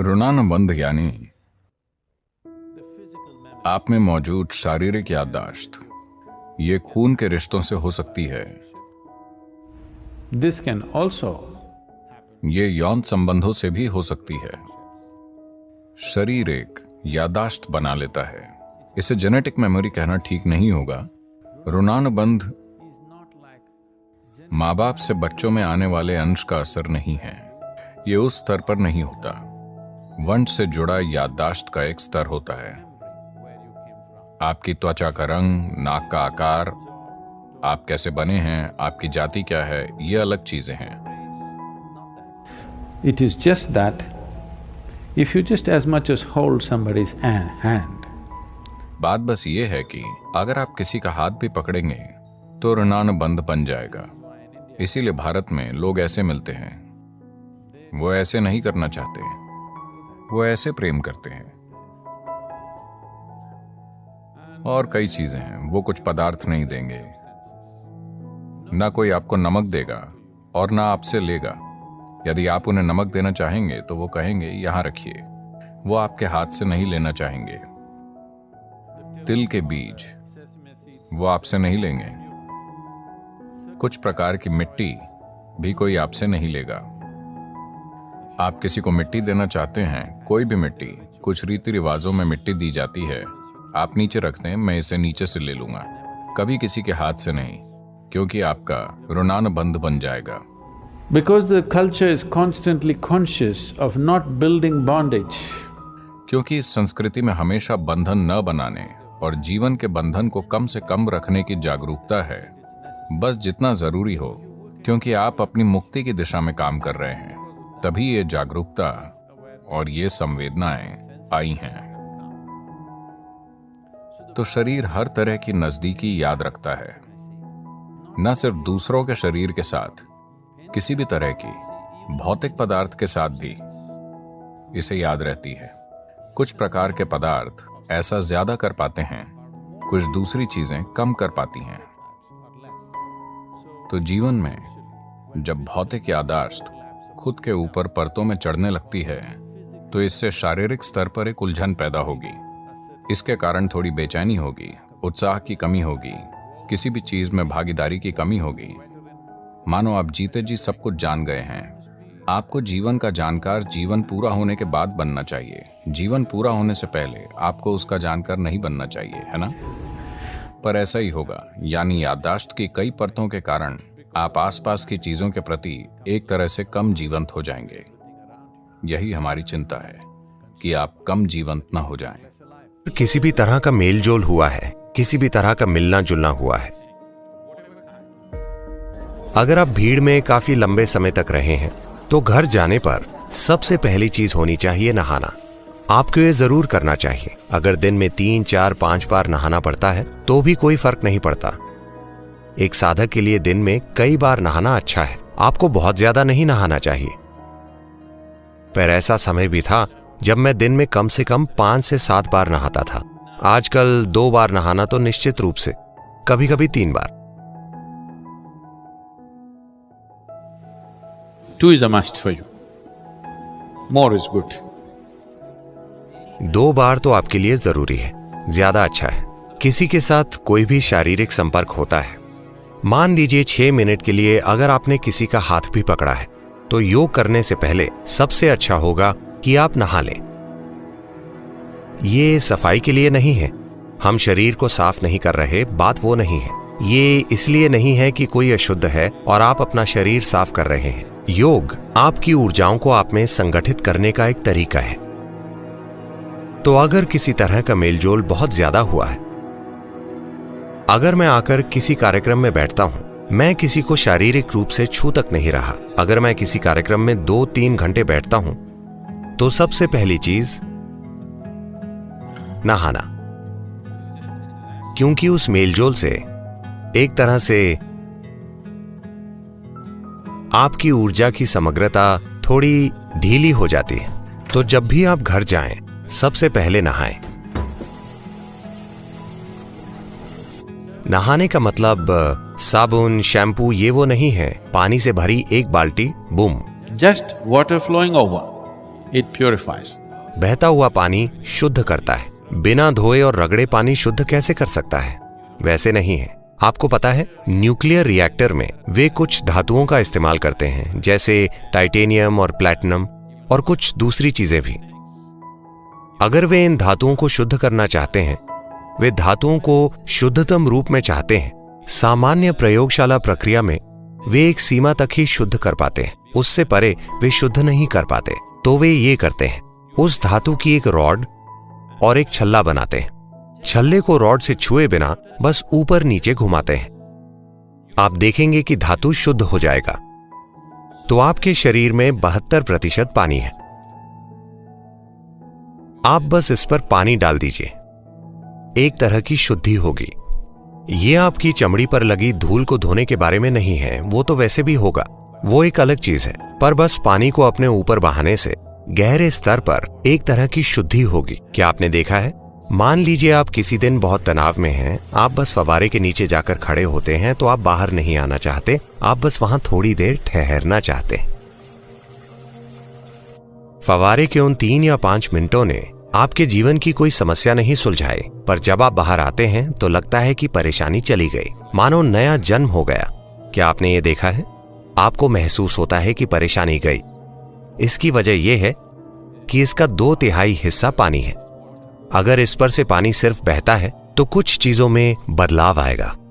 ऋणानुबंध यानी आप में मौजूद शारीरिक याददाश्त। ये खून के रिश्तों से हो सकती है। This can also ये यौन संबंधों से भी हो सकती है। शरीर एक यादाश्त बना लेता है। इसे जेनेटिक मेमोरी कहना ठीक नहीं होगा। ऋणानुबंध माँ बाप से बच्चों में आने वाले अंश का असर नहीं है। ये उस स्तर पर नहीं होता। वंश से जुड़ा याददाश्त का एक स्तर होता है। आपकी त्वचा का रंग नाक का आकार आप कैसे बने हैं आपकी जाति क्या है ये अलग चीज़ें हैं। It is that if you just as much as hold somebody's hand, बात बस ये है कि अगर आप किसी का हाथ भी पकड़ेंगे तो ऋणानुबंध बन जाएगा। इसीलिए भारत में लोग ऐसे मिलते हैं। वो ऐसे नहीं करना चाहते। वो ऐसे प्रेम करते हैं। और कई चीज़ें हैं, वो कुछ पदार्थ नहीं देंगे। ना कोई आपको नमक देगा और ना आपसे लेगा। यदि आप उन्हें नमक देना चाहेंगे तो वो कहेंगे, यहाँ रखिए। वो आपके हाथ से नहीं लेना चाहेंगे। तिल के बीज वो आपसे नहीं लेंगे। कुछ प्रकार की मिट्टी भी कोई आपसे नहीं लेगा। आप किसी को मिट्टी देना चाहते हैं कोई भी मिट्टी कुछ रीति रिवाजों में मिट्टी दी जाती है आप नीचे रख दें मैं इसे नीचे से ले लूँगा। कभी किसी के हाथ से नहीं क्योंकि आपका ऋणानुबंध बन जाएगा। Because the culture is constantly conscious of not building bondage, क्योंकि इस संस्कृति में हमेशा बंधन न बनाने और जीवन के बंधन को कम से कम रखने की जागरूकता है। बस जितना ज़रूरी हो क्योंकि आप अपनी मुक्ति की दिशा में काम कर रहे हैं। तभी ये जागरूकता और ये संवेदनाएँ आई हैं। तो शरीर हर तरह की नजदीकी याद रखता है। न सिर्फ़ दूसरों के शरीर के साथ, किसी भी तरह की भौतिक पदार्थ के साथ भी इसे याद रहती है। कुछ प्रकार के पदार्थ ऐसा ज़्यादा कर पाते हैं, कुछ दूसरी चीज़ें कम कर पाती हैं। तो जीवन में जब भौतिक यादाश्त खुद के ऊपर परतों में चढ़ने लगती है तो इससे शारीरिक स्तर पर एक उलझन पैदा होगी। इसके कारण थोड़ी बेचैनी होगी, उत्साह की कमी होगी, किसी भी चीज़ में भागीदारी की कमी होगी। मानो आप जीते जी सब कुछ जान गए हैं। आपको जीवन का जानकार जीवन पूरा होने के बाद बनना चाहिए। जीवन पूरा होने से पहले आपको उसका जानकार नहीं बनना चाहिए, है ना? पर ऐसा ही होगा, यानी याददाश्त की कई परतों के कारण आप आसपास की चीज़ों के प्रति एक तरह से कम जीवंत हो जाएँगे। यही हमारी चिंता है कि आप कम जीवंत न हो जाएँ। किसी भी तरह का मेल जोल हुआ है, किसी भी तरह का मिलना जुलना हुआ है। अगर आप भीड़ में काफ़ी लंबे समय तक रहे हैं तो घर जाने पर सबसे पहली चीज़ होनी चाहिए नहाना। आपको ये ज़रूर करना चाहिए। अगर दिन में तीन, चार, पाँच बार नहाना पड़ता है तो भी कोई फ़र्क नहीं पड़ता। एक साधक के लिए दिन में कई बार नहाना अच्छा है। आपको बहुत ज़्यादा नहीं नहाना चाहिए। पर ऐसा समय भी था जब मैं दिन में कम से कम पाँच से सात बार नहाता था। आजकल दो बार नहाना तो निश्चित रूप से कभी कभी तीन बार। Is a must for you. More is good. दो बार तो आपके लिए ज़रूरी है ज़्यादा अच्छा है। किसी के साथ कोई भी शारीरिक संपर्क होता है। मान लीजिए छह मिनट के लिए अगर आपने किसी का हाथ भी पकड़ा है तो योग करने से पहले सबसे अच्छा होगा कि आप नहा लें। ये सफ़ाई के लिए नहीं है। हम शरीर को साफ़ नहीं कर रहे, बात वो नहीं है। ये इसलिए नहीं है कि कोई अशुद्ध है और आप अपना शरीर साफ़ कर रहे हैं। योग आपकी ऊर्जाओं को आप में संगठित करने का एक तरीका है। तो अगर किसी तरह का मेलजोल बहुत ज़्यादा हुआ है अगर मैं आकर किसी कार्यक्रम में बैठता हूँ, मैं किसी को शारीरिक रूप से छू तक नहीं रहा। अगर मैं किसी कार्यक्रम में दो तीन घंटे बैठता हूँ तो सबसे पहली चीज़, नहाना। क्योंकि उस मेलजोल से एक तरह से आपकी ऊर्जा की समग्रता थोड़ी ढीली हो जाती है। तो जब भी आप घर जाएँ, सबसे पहले नहाएँ। नहाने का मतलब साबुन शैम्पू ये वो नहीं है। पानी से भरी एक बाल्टी boom. Just water flowing over. it purifies. बहता हुआ पानी शुद्ध करता है। बिना धोए और रगड़े पानी शुद्ध कैसे कर सकता है? वैसे नहीं है। आपको पता है न्यूक्लियर रिएक्टर में वे कुछ धातुओं का इस्तेमाल करते हैं जैसे टाइटेनियम और प्लैटिनम और कुछ दूसरी चीज़ें भी। अगर वे इन धातुओं को शुद्ध करना चाहते हैं वे धातुओं को शुद्धतम रूप में चाहते हैं। सामान्य प्रयोगशाला प्रक्रिया में वे एक सीमा तक ही शुद्ध कर पाते हैं। उससे परे वे शुद्ध नहीं कर पाते तो वे ये करते हैं। उस धातु की एक रॉड और एक छल्ला बनाते हैं। छल्ले को रॉड से छुए बिना बस ऊपर नीचे घुमाते हैं। आप देखेंगे कि धातु शुद्ध हो जाएगा। तो आपके शरीर में बहत्तर प्रतिशत पानी है। आप बस इस पर पानी डाल दीजिए। एक तरह की शुद्धि होगी। ये आपकी चमड़ी पर लगी धूल को धोने के बारे में नहीं है वो तो वैसे भी होगा। वो एक अलग चीज़ है पर बस पानी को अपने ऊपर बहाने से गहरे स्तर पर एक तरह की शुद्धि होगी। क्या आपने देखा है? मान लीजिए आप किसी दिन बहुत तनाव में हैं, आप बस फवारे के नीचे जाकर खड़े होते हैं तो आप बाहर नहीं आना चाहते आप बस वहाँ थोड़ी देर ठहरना चाहते हैं। फवारे के उन तीन या पाँच मिनटों ने आपके जीवन की कोई समस्या नहीं सुलझाई पर जब आप बाहर आते हैं तो लगता है कि परेशानी चली गई। मानो नया जन्म हो गया। क्या आपने ये देखा है? आपको महसूस होता है कि परेशानी गई। इसकी वजह यह है कि इसका दो तिहाई हिस्सा पानी है। अगर इस पर से पानी सिर्फ़ बहता है तो कुछ चीज़ों में बदलाव आएगा।